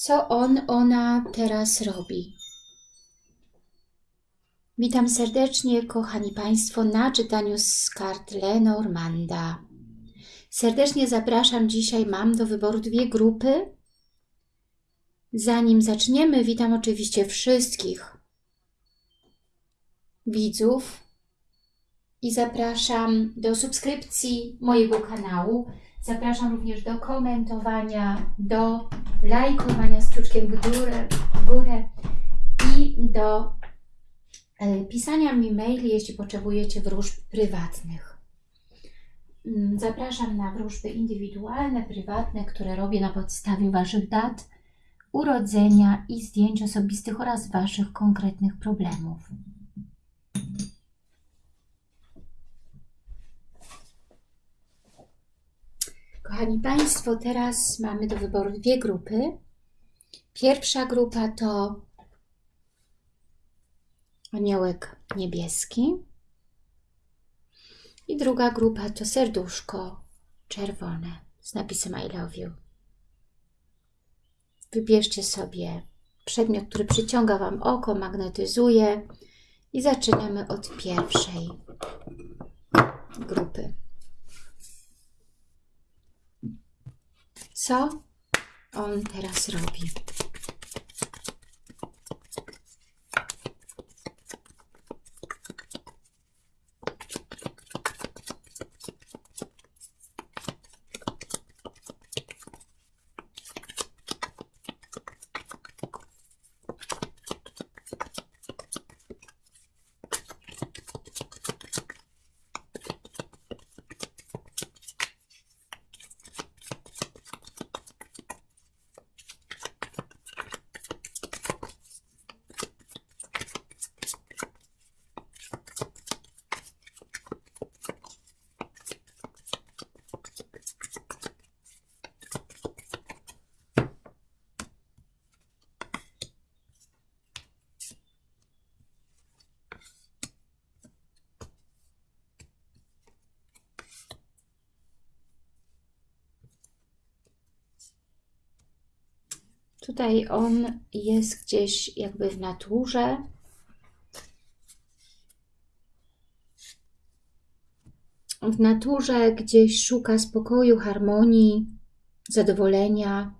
Co on, ona teraz robi? Witam serdecznie, kochani Państwo, na czytaniu z kart Lenormanda. Serdecznie zapraszam. Dzisiaj mam do wyboru dwie grupy. Zanim zaczniemy, witam oczywiście wszystkich widzów i zapraszam do subskrypcji mojego kanału. Zapraszam również do komentowania, do lajkowania z kciuczkiem w górę, w górę i do e, pisania mi maili, jeśli potrzebujecie wróżb prywatnych. Mm, Zapraszam na wróżby indywidualne, prywatne, które robię na podstawie Waszych dat urodzenia i zdjęć osobistych oraz Waszych konkretnych problemów. Kochani Państwo, teraz mamy do wyboru dwie grupy. Pierwsza grupa to aniołek niebieski i druga grupa to serduszko czerwone z napisem I love you. Wybierzcie sobie przedmiot, który przyciąga Wam oko, magnetyzuje i zaczynamy od pierwszej grupy. Co on teraz robi? Tutaj on jest gdzieś jakby w naturze. W naturze gdzieś szuka spokoju, harmonii, zadowolenia.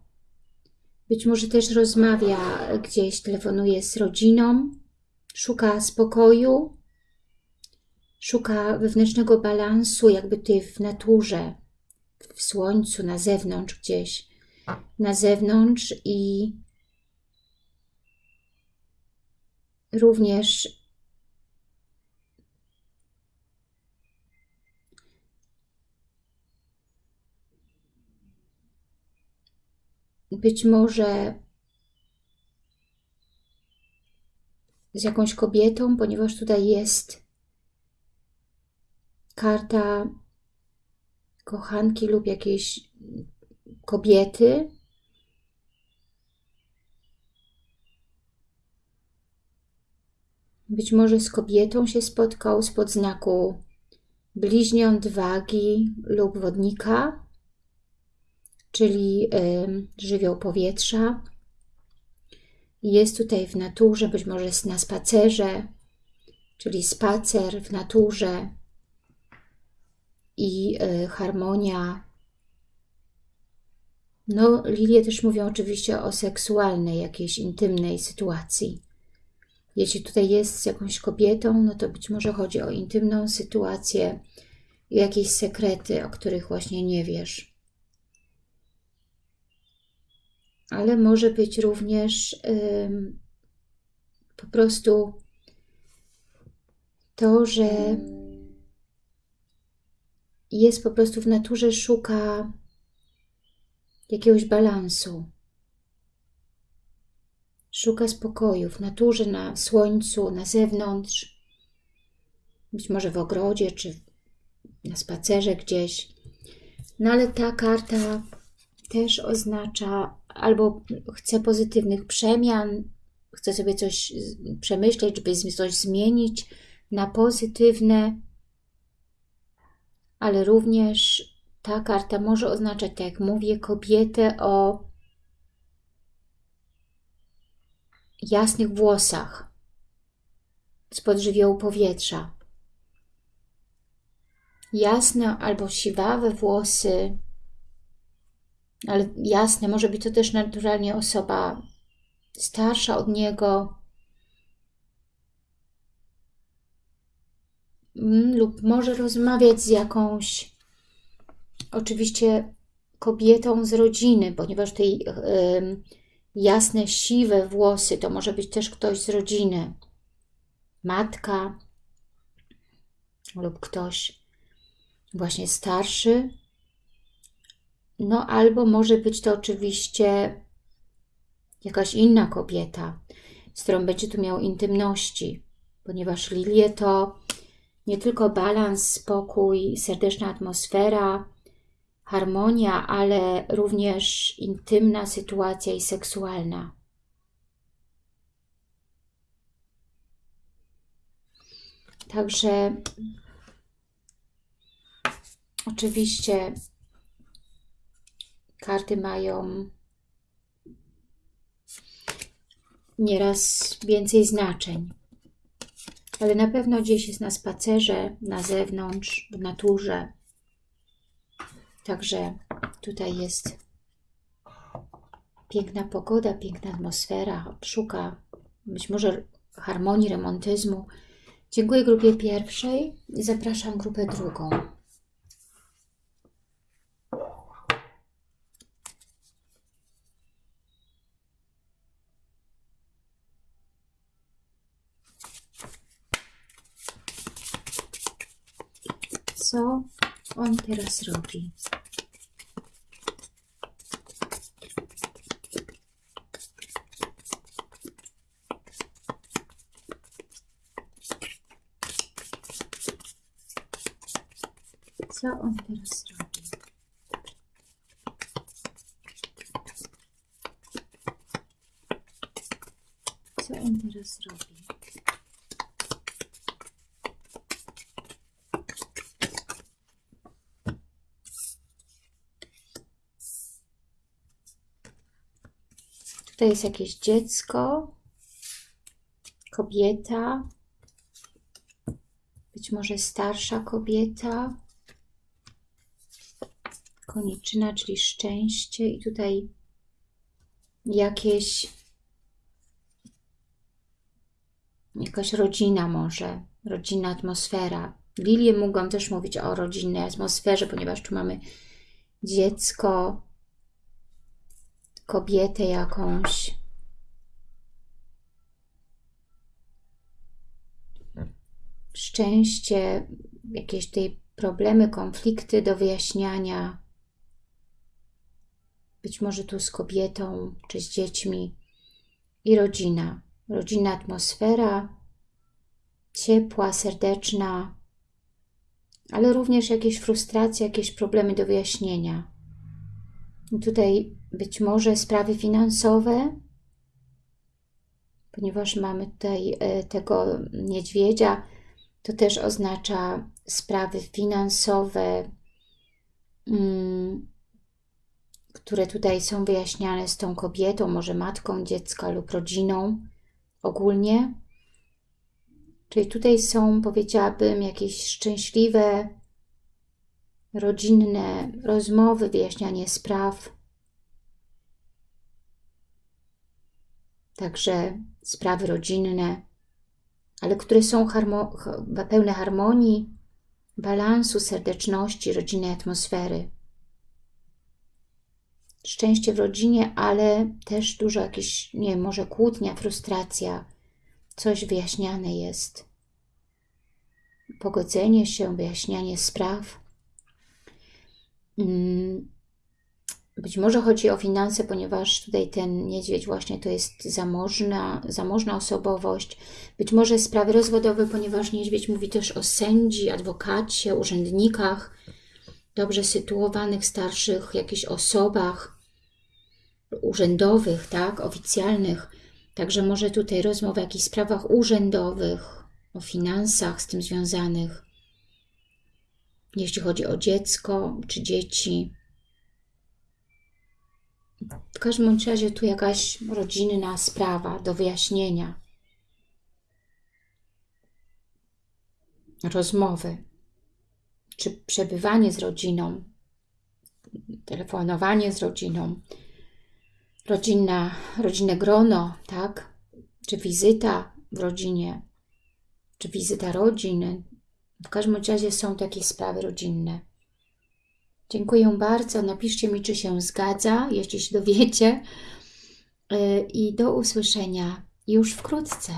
Być może też rozmawia gdzieś, telefonuje z rodziną, szuka spokoju, szuka wewnętrznego balansu, jakby tutaj w naturze, w słońcu, na zewnątrz gdzieś na zewnątrz i również być może z jakąś kobietą, ponieważ tutaj jest karta kochanki lub jakiejś kobiety. Być może z kobietą się spotkał spod znaku bliźniąt, wagi lub wodnika, czyli y, żywioł powietrza. Jest tutaj w naturze, być może jest na spacerze, czyli spacer w naturze i y, harmonia no, lilie też mówią oczywiście o seksualnej, jakiejś intymnej sytuacji. Jeśli tutaj jest z jakąś kobietą, no to być może chodzi o intymną sytuację jakieś sekrety, o których właśnie nie wiesz. Ale może być również po prostu to, że jest po prostu w naturze, szuka jakiegoś balansu. Szuka spokoju w naturze, na słońcu, na zewnątrz, być może w ogrodzie, czy na spacerze gdzieś. No ale ta karta też oznacza albo chce pozytywnych przemian, chce sobie coś przemyśleć, żeby coś zmienić na pozytywne, ale również ta karta może oznaczać, tak jak mówię, kobietę o jasnych włosach spod żywiołu powietrza. Jasne albo siwawe włosy, ale jasne, może być to też naturalnie osoba starsza od niego mm, lub może rozmawiać z jakąś oczywiście kobietą z rodziny, ponieważ tej y, jasne, siwe włosy to może być też ktoś z rodziny, matka lub ktoś właśnie starszy, no albo może być to oczywiście jakaś inna kobieta, z którą będzie tu miał intymności, ponieważ lilie to nie tylko balans, spokój, serdeczna atmosfera, harmonia, ale również intymna sytuacja i seksualna. Także oczywiście karty mają nieraz więcej znaczeń. Ale na pewno gdzieś jest na spacerze, na zewnątrz, w naturze. Także tutaj jest piękna pogoda, piękna atmosfera, szuka być może harmonii, remontyzmu. Dziękuję grupie pierwszej i zapraszam grupę drugą. co on teraz robi. Co on teraz? Co on teraz? To jest jakieś dziecko, kobieta, być może starsza kobieta, koniczyna, czyli szczęście i tutaj jakieś jakaś rodzina może, rodzinna atmosfera. Lilie mogą też mówić o rodzinnej atmosferze, ponieważ tu mamy dziecko, kobietę jakąś. Szczęście, jakieś tej problemy, konflikty do wyjaśniania. Być może tu z kobietą, czy z dziećmi. I rodzina. Rodzinna atmosfera, ciepła, serdeczna, ale również jakieś frustracje, jakieś problemy do wyjaśnienia. I tutaj być może sprawy finansowe, ponieważ mamy tutaj e, tego niedźwiedzia, to też oznacza sprawy finansowe, mm, które tutaj są wyjaśniane z tą kobietą, może matką dziecka lub rodziną ogólnie. Czyli tutaj są, powiedziałabym, jakieś szczęśliwe, rodzinne rozmowy, wyjaśnianie spraw, także sprawy rodzinne, ale które są harmo pełne harmonii, balansu, serdeczności, rodzinnej atmosfery. Szczęście w rodzinie, ale też dużo jakieś, nie wiem, może kłótnia, frustracja, coś wyjaśniane jest. Pogodzenie się, wyjaśnianie spraw. Mm, być może chodzi o finanse, ponieważ tutaj ten niedźwiedź właśnie to jest zamożna, zamożna osobowość. Być może sprawy rozwodowe, ponieważ niedźwiedź mówi też o sędzi, adwokacie, urzędnikach, dobrze sytuowanych, starszych, jakichś osobach urzędowych, tak, oficjalnych. Także może tutaj rozmowa o jakichś sprawach urzędowych, o finansach z tym związanych. Jeśli chodzi o dziecko czy dzieci, W każdym razie tu jakaś rodzinna sprawa do wyjaśnienia. Rozmowy, czy przebywanie z rodziną, telefonowanie z rodziną, rodzinna, rodzinne grono, tak? Czy wizyta w rodzinie, czy wizyta rodzin. W każdym razie są takie sprawy rodzinne. Dziękuję bardzo. Napiszcie mi, czy się zgadza, jeśli się dowiecie. Yy, I do usłyszenia już wkrótce.